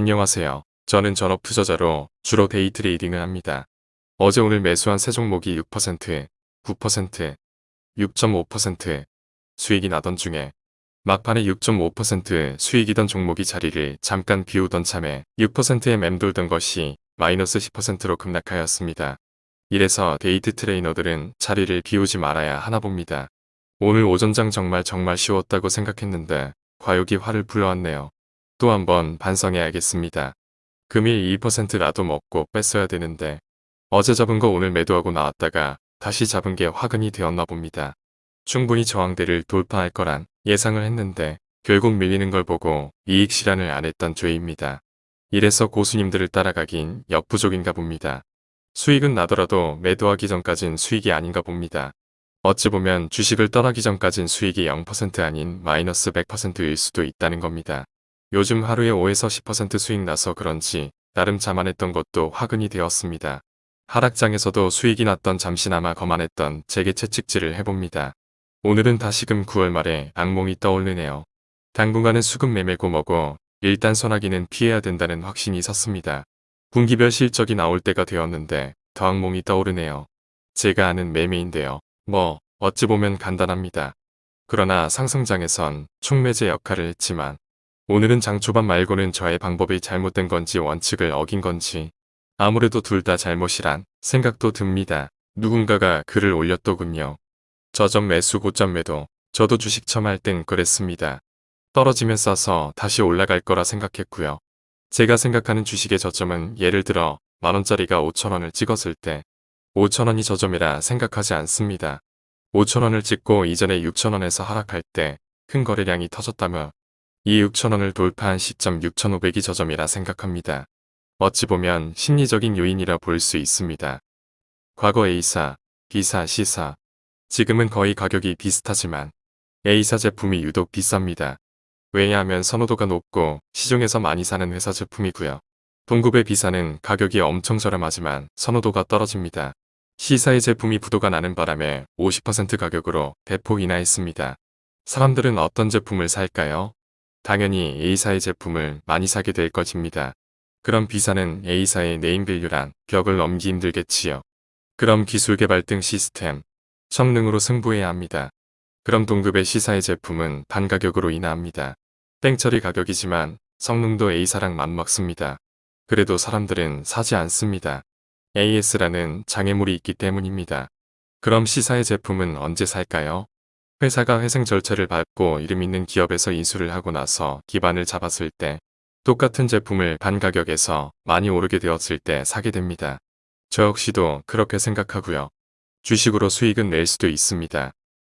안녕하세요. 저는 전업 투자자로 주로 데이 트레이딩을 합니다. 어제 오늘 매수한 세 종목이 6%, 9%, 6.5% 수익이 나던 중에 막판에 6.5% 수익이던 종목이 자리를 잠깐 비우던 참에 6%에 맴돌던 것이 마이너스 10%로 급락하였습니다. 이래서 데이 트레이더들은 자리를 비우지 말아야 하나 봅니다. 오늘 오전장 정말 정말 쉬웠다고 생각했는데 과욕이 화를 불러왔네요. 또 한번 반성해야겠습니다. 금일 2%라도 먹고 뺐어야 되는데 어제 잡은 거 오늘 매도하고 나왔다가 다시 잡은 게 화근이 되었나 봅니다. 충분히 저항대를 돌파할 거란 예상을 했는데 결국 밀리는 걸 보고 이익 실현을 안 했던 죄입니다. 이래서 고수님들을 따라가긴 역부족인가 봅니다. 수익은 나더라도 매도하기 전까진 수익이 아닌가 봅니다. 어찌 보면 주식을 떠나기 전까진 수익이 0% 아닌 마이너스 100%일 수도 있다는 겁니다. 요즘 하루에 5에서 10% 수익 나서 그런지 나름 자만했던 것도 화근이 되었습니다. 하락장에서도 수익이 났던 잠시나마 거만했던 제게 채찍질을 해봅니다. 오늘은 다시금 9월 말에 악몽이 떠오르네요. 당분간은 수급 매매고 뭐고 일단 소나기는 피해야 된다는 확신이 섰습니다. 분기별 실적이 나올 때가 되었는데 더 악몽이 떠오르네요. 제가 아는 매매인데요. 뭐 어찌 보면 간단합니다. 그러나 상승장에선 촉매제 역할을 했지만 오늘은 장 초반 말고는 저의 방법이 잘못된 건지 원칙을 어긴 건지 아무래도 둘 다 잘못이란 생각도 듭니다. 누군가가 글을 올렸더군요. 저점 매수 고점 매도 저도 주식 처음 할 땐 그랬습니다. 떨어지면 싸서 다시 올라갈 거라 생각했고요. 제가 생각하는 주식의 저점은 예를 들어 만원짜리가 5천원을 찍었을 때 5천원이 저점이라 생각하지 않습니다. 5천원을 찍고 이전에 6천원에서 하락할 때 큰 거래량이 터졌다며 이 6천원을 돌파한 시점 6,500이 저점이라 생각합니다. 어찌 보면 심리적인 요인이라 볼 수 있습니다. 과거 A사, B사, C사 지금은 거의 가격이 비슷하지만 A사 제품이 유독 비쌉니다. 왜냐하면 선호도가 높고 시중에서 많이 사는 회사 제품이고요. 동급의 B사는 가격이 엄청 저렴하지만 선호도가 떨어집니다. C사의 제품이 부도가 나는 바람에 50% 가격으로 대폭 인하했습니다. 사람들은 어떤 제품을 살까요? 당연히 A사의 제품을 많이 사게 될 것입니다. 그럼 B사는 A사의 네임밸류란 벽을 넘기 힘들겠지요. 그럼 기술 개발 등 시스템, 성능으로 승부해야 합니다. 그럼 동급의 C사의 제품은 반가격으로 인하합니다. 땡처리 가격이지만 성능도 A사랑 맞먹습니다. 그래도 사람들은 사지 않습니다. AS라는 장애물이 있기 때문입니다. 그럼 C사의 제품은 언제 살까요? 회사가 회생 절차를 밟고 이름 있는 기업에서 인수를 하고 나서 기반을 잡았을 때 똑같은 제품을 반 가격에서 많이 오르게 되었을 때 사게 됩니다. 저 역시도 그렇게 생각하고요. 주식으로 수익은 낼 수도 있습니다.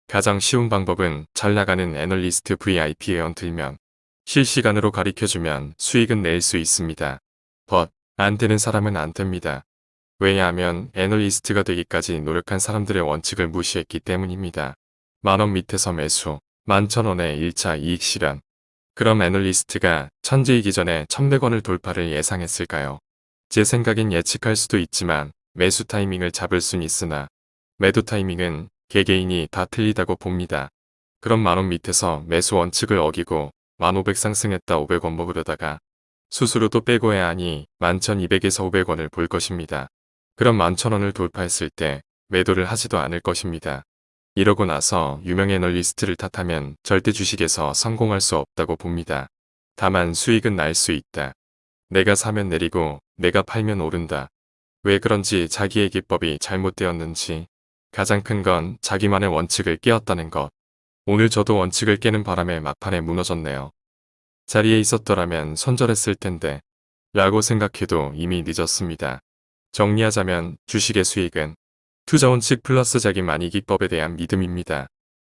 가장 쉬운 방법은 잘 나가는 애널리스트 VIP에 얹들면 실시간으로 가리켜주면 수익은 낼 수 있습니다. 벗, 안 되는 사람은 안 됩니다. 왜냐하면 애널리스트가 되기까지 노력한 사람들의 원칙을 무시했기 때문입니다. 만원 밑에서 매수, 만천원의 1차 이익 실현. 그럼 애널리스트가 천재이기 전에 1100원을 돌파를 예상했을까요? 제 생각엔 예측할 수도 있지만 매수 타이밍을 잡을 순 있으나 매도 타이밍은 개개인이 다 틀리다고 봅니다. 그럼 만원 밑에서 매수 원칙을 어기고 1500 상승했다 500원 먹으려다가 수수료도 빼고 해야 하니 11,200에서 500원을 볼 것입니다. 그럼 11,000원을 돌파했을 때 매도를 하지도 않을 것입니다. 이러고 나서 유명 애널리스트를 탓하면 절대 주식에서 성공할 수 없다고 봅니다. 다만 수익은 날 수 있다. 내가 사면 내리고 내가 팔면 오른다. 왜 그런지 자기의 기법이 잘못되었는지 가장 큰 건 자기만의 원칙을 깨었다는 것. 오늘 저도 원칙을 깨는 바람에 막판에 무너졌네요. 자리에 있었더라면 손절했을 텐데 라고 생각해도 이미 늦었습니다. 정리하자면 주식의 수익은 투자원칙 플러스 자기 만이 기법에 대한 믿음입니다.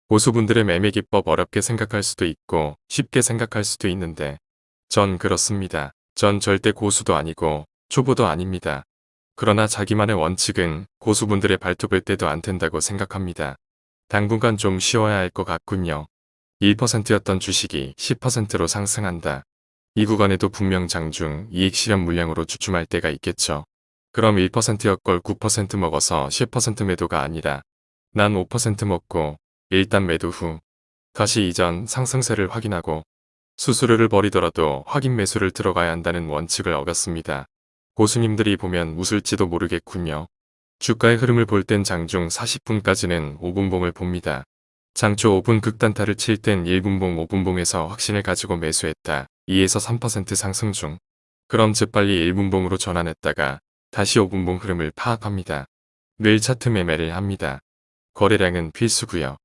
고수분들의 매매 기법 어렵게 생각할 수도 있고 쉽게 생각할 수도 있는데 전 그렇습니다. 전 절대 고수도 아니고 초보도 아닙니다. 그러나 자기만의 원칙은 고수분들의 발톱을 떼도 안 된다고 생각합니다. 당분간 좀 쉬어야 할 것 같군요. 1%였던 주식이 10%로 상승한다. 이 구간에도 분명 장중 이익 실현 물량으로 주춤할 때가 있겠죠. 그럼 1%였걸 9% 먹어서 10% 매도가 아니라 난 5% 먹고 일단 매도 후 다시 이전 상승세를 확인하고 수수료를 버리더라도 확인 매수를 들어가야 한다는 원칙을 어겼습니다. 고수님들이 보면 웃을지도 모르겠군요. 주가의 흐름을 볼 땐 장중 40분까지는 5분봉을 봅니다. 장초 5분 극단타를 칠 땐 1분봉 5분봉에서 확신을 가지고 매수했다. 2에서 3% 상승 중. 그럼 재빨리 1분봉으로 전환했다가 다시 5분봉 흐름을 파악합니다. 늘 차트 매매를 합니다. 거래량은 필수고요.